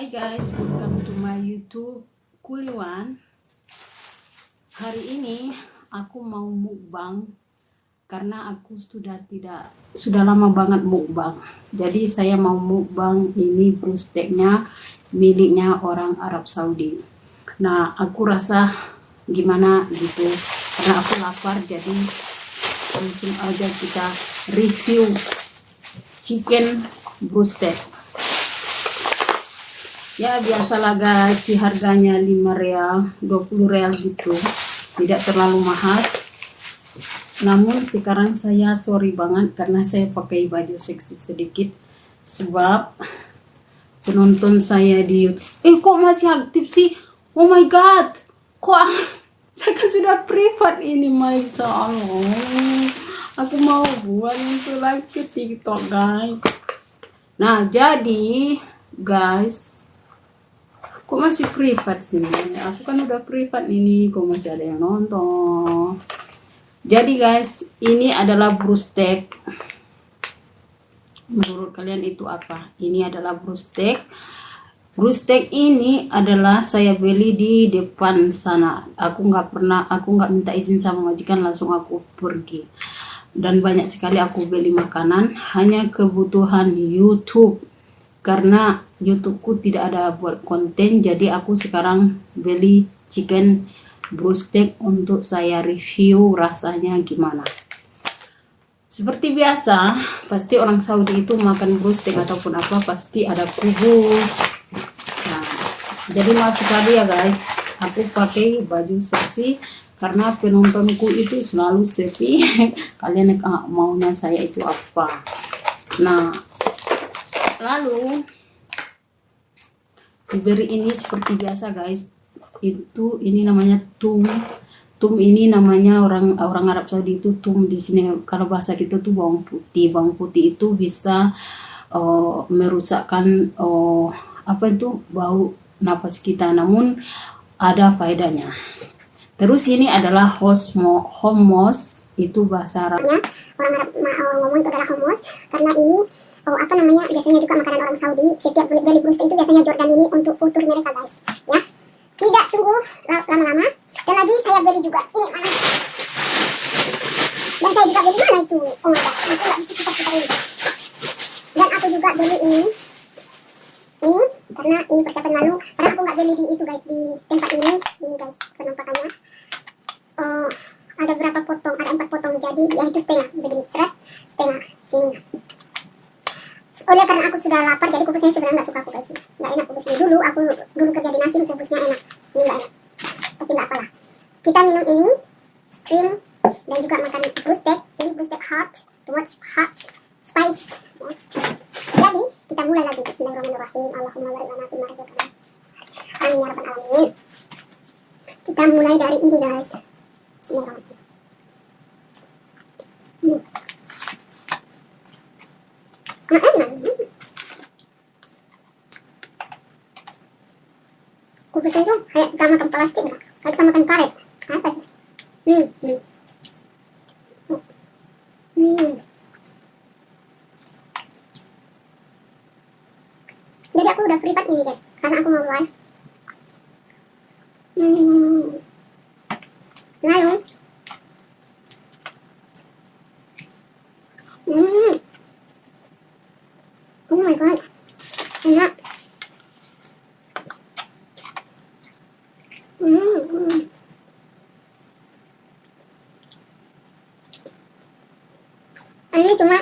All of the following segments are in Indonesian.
Hai guys, welcome to my youtube Kuliwan. Hari ini aku mau mukbang Karena aku sudah tidak Sudah lama banget mukbang. Jadi saya mau mukbang ini brusteknya Miliknya orang Arab Saudi. Nah aku rasa gimana gitu. Karena aku lapar jadi langsung aja kita review chicken broasted ya biasalah guys si harganya 5 real 20 real gitu. Tidak terlalu mahal. Namun sekarang saya sorry banget karena saya pakai baju seksi sedikit. Sebab penonton saya di YouTube eh kok masih aktif sih? Oh my god! Kok saya kan sudah privat ini masya Allah aku mau buat itu lagi tiktok guys. Nah jadi guys kok masih privat sih aku kan udah privat ini kok masih ada yang nonton? Jadi guys ini adalah brustek menurut kalian itu apa? Ini adalah brustek brustek ini adalah saya beli di depan sana. Aku nggak pernah aku nggak minta izin sama majikan langsung aku pergi. Dan banyak sekali aku beli makanan hanya kebutuhan YouTube karena YouTubeku tidak ada buat konten jadi aku sekarang beli chicken broasted untuk saya review rasanya gimana. Seperti biasa pasti orang Saudi itu makan broasted ataupun apa pasti ada kubus. Nah, jadi maaf sekali ya guys aku pakai baju seksi karena penontonku itu selalu sepi. Kalian maunya saya itu apa? Nah lalu diberi ini seperti biasa guys. Itu ini namanya tum. Tum ini namanya orang orang Arab Saudi itu tum. Di sini kalau bahasa kita tuh bawang putih. Bawang putih itu bisa uh, merusakkan uh, apa itu bau napas kita. Namun ada faedahnya. Terus ini adalah hosmo, homos, itu bahasa Arab. Orang Arab ngomong itu adalah homos, karena ini oh, apa namanya biasanya juga makanan orang Saudi. Setiap beli brust itu biasanya Jordan ini untuk futur mereka guys, ya. Tidak tunggu lama-lama. Dan lagi saya beli juga ini mana? Dan saya juga beli mana itu? Oh my god, aku nggak bisa putar-putar ini. Dan aku juga beli ini ini karena ini persiapan lalu karena aku nggak beli di itu guys di tempat ini ini guys penampakannya uh, ada berapa potong ada empat potong jadi ya itu setengah begini strap setengah sini oleh karena aku sudah lapar jadi kubusnya sebenarnya nggak suka guys nggak enak kubusnya. Dulu aku dulu kerja di nasi kubusnya enak. Ini nggak enak. Tapi nggak apalah. Kita minum ini stream dan juga makan brustek ini brustek hot too hot spice. Jadi kita mulai lagi. Bismillahirrahmanirrahim. Allahumma barik lana fima razaqtana amin ya rabbal alamin. Kita mulai dari ini guys. Bismillahirrahmanirrahim. Hmm. nah enak kubusnya itu kayak kita makan plastik kayak kita makan karet apa sih hmm, hmm. jadi aku udah privat ini guys karena aku mau live hmm. lalu hmm. oh my god enak hmm. ini cuma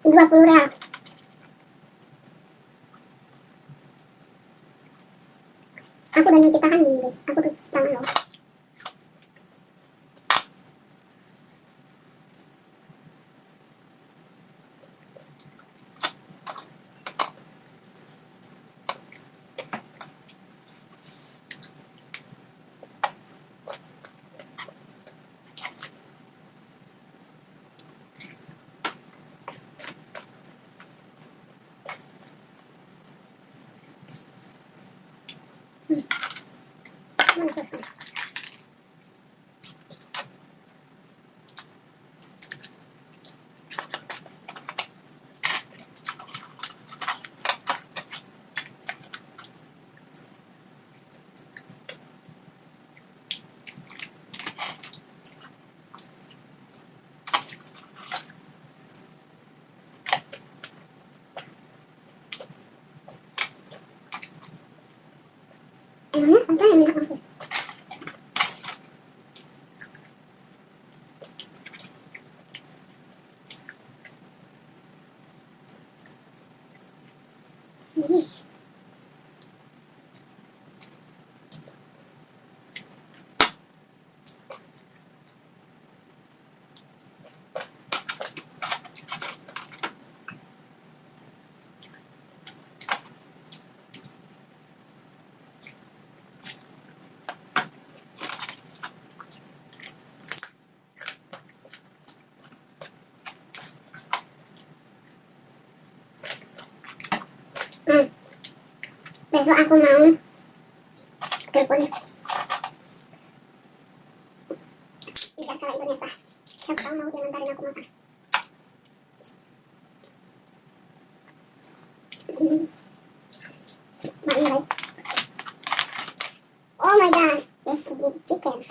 20 real. Aku udah nyuci tangan guys aku udah cuci tangan loh Emangnya apa yang enak maksud? Hmm. Hmm. Besok aku mau telepon biar kalau Indonesia. Siapa tahu mau dia ngantarin aku makan. Hmm. Makan guys. Oh my god, this big chicken.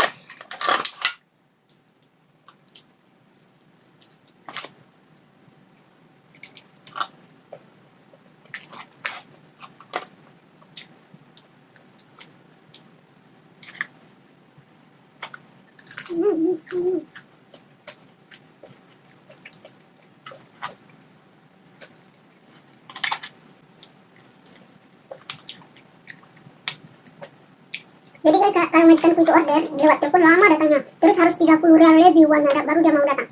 Hmm, hmm, hmm. Jadi majikanku itu order, lewat telepon lama datangnya. Terus harus 30 rial lebih uangnya, ada- baru dia mau datang.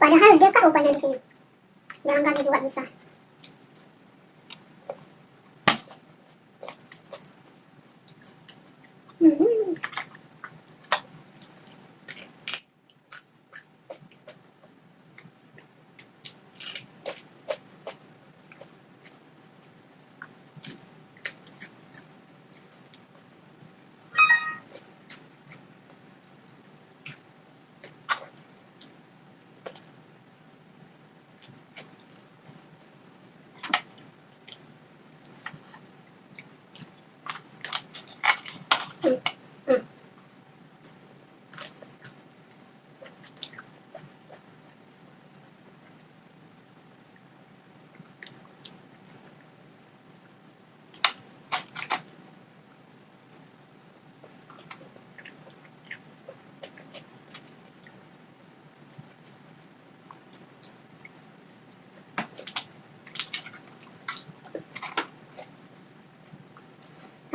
Padahal dekat rupanya di sini. Jalan kaki juga bisa. Hmm.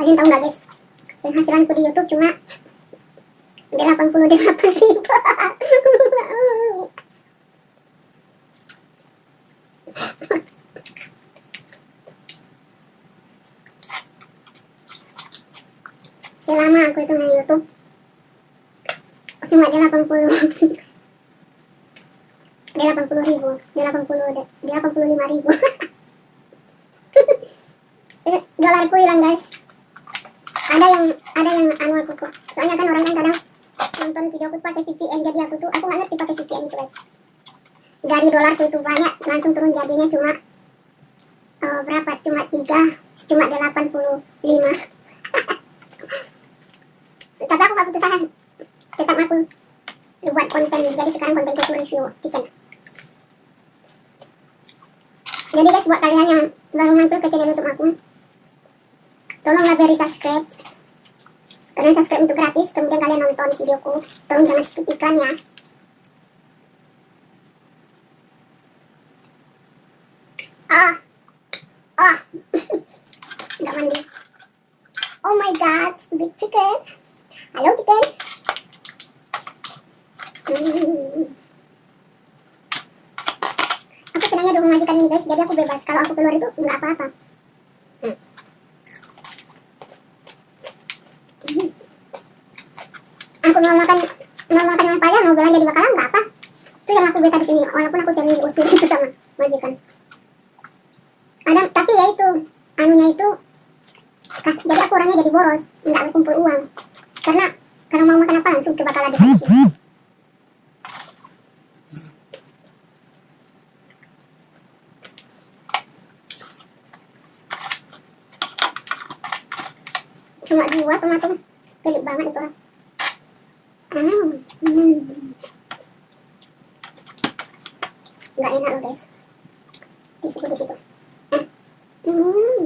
Kalian tahu nggak guys? Penghasilanku di YouTube cuma 88 ribu. Selama aku itu main YouTube cuma 80 80 ribu 80 85 ribu dolarku hilang guys ada yang ada yang anu aku kok. Soalnya kan orang kan kadang nonton video aku pakai VPN jadi aku tuh aku nggak ngerti pakai VPN itu guys. Dari dolarku itu banyak langsung turun jadinya cuma eh, berapa? Cuma tiga cuma 85 tapi aku gak putus asa. Tetap aku buat konten. Jadi sekarang kontenku itu review chicken. Jadi guys buat kalian yang baru mampir ke channel youtube aku tolonglah beri subscribe. Karena subscribe itu gratis kemudian kalian nonton videoku. Tolong jangan skip iklan ya ah. Ah. Nggak mandi. Oh my god big chicken. Halo chicken. Hmm. aku senangnya dukung majikan ini guys. Jadi aku bebas. Kalau aku keluar itu nggak apa-apa mau makan mau makan yang payah mau belanja di bakalan nggak apa itu yang aku beta di sini walaupun aku sering diusir itu sama majikan. Ada tapi ya itu anunya itu kas, jadi aku orangnya jadi boros nggak berkumpul uang. Karena karena mau makan apa langsung ke bakalan di sini cuma dua tomato pelik banget itu Hmm. Hmm. Nggak enak loh guys. Tisuku di situ. Hmm.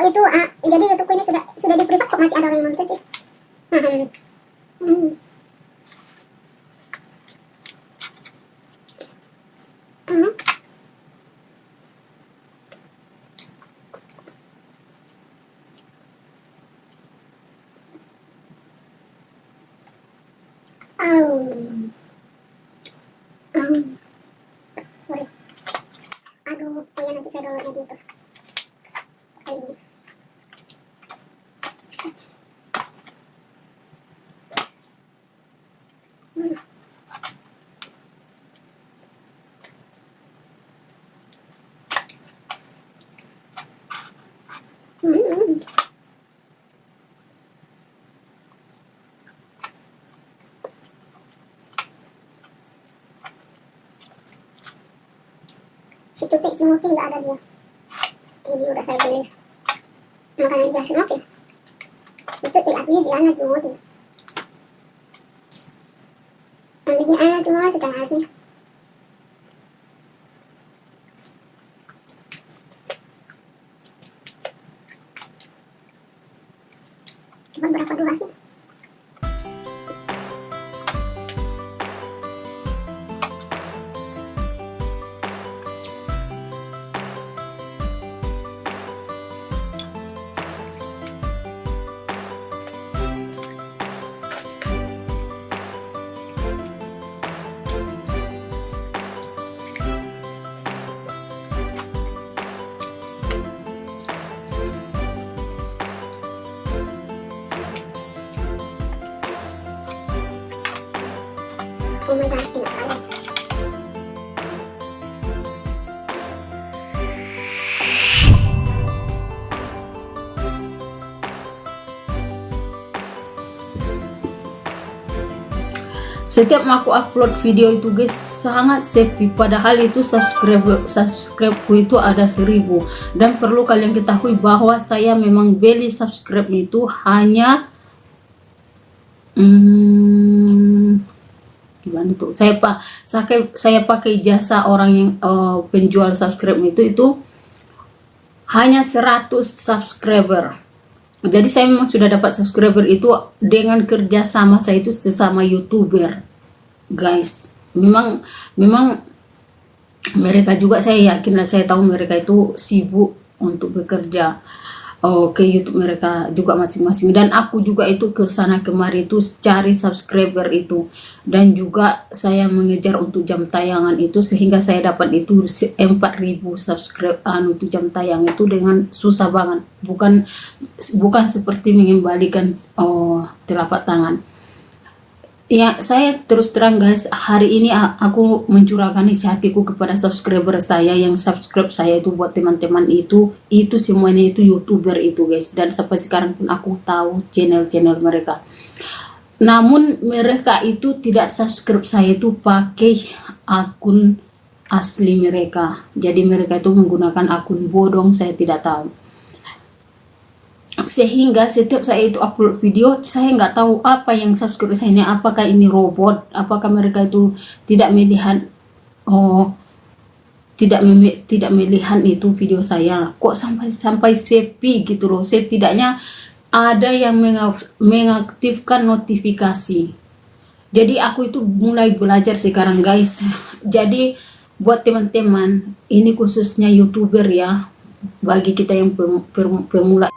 Kok itu, ah, jadi YouTubeku ini sudah sudah di privat kok masih ada orang yang nonton sih? Hmm. Hmm. Hmm. Um. Um. Sorry. Aduh, oh ya nanti saya downloadnya di YouTube. Kali ini. Hmm. Hmm. Si Moki nggak ada dia. Ini udah saya beli. Makanan dia si Moki itu tidak beli biarnya cuma lebih enak cuma secara asli setiap aku upload video itu guys sangat sepi padahal itu subscribe subscribeku itu ada seribu. Dan perlu kalian ketahui bahwa saya memang beli subscribe itu hanya hmm, gimana tuh? Saya pak saya saya pakai jasa orang yang uh, penjual subscribe itu itu hanya 100 subscriber. Jadi saya memang sudah dapat subscriber itu dengan kerja sama saya itu sesama youtuber guys. Memang memang mereka juga saya yakin lah saya tahu mereka itu sibuk untuk bekerja oh, ke YouTube mereka juga masing-masing. Dan aku juga itu ke sana kemari itu cari subscriber itu. Dan juga saya mengejar untuk jam tayangan itu sehingga saya dapat itu 4000 subscribe anu untuk jam tayang itu dengan susah banget. Bukan bukan seperti mengembalikan oh, telapak tangan Ya, saya terus terang guys, hari ini aku mencurahkan isi hatiku kepada subscriber saya. Yang subscribe saya itu buat teman-teman itu, itu semuanya itu youtuber itu guys, dan sampai sekarang pun aku tahu channel-channel mereka. Namun mereka itu tidak subscribe saya itu pakai akun asli mereka, jadi mereka itu menggunakan akun bodong, saya tidak tahu sehingga setiap saya itu upload video saya nggak tahu apa yang subscribe saya ini apakah ini robot apakah mereka itu tidak melihat oh tidak mem tidak melihat itu video saya. Kok sampai sampai sepi gitu loh. Setidaknya ada yang mengaktifkan notifikasi. Jadi aku itu mulai belajar sekarang guys. Jadi buat teman-teman ini khususnya youtuber ya bagi kita yang pemula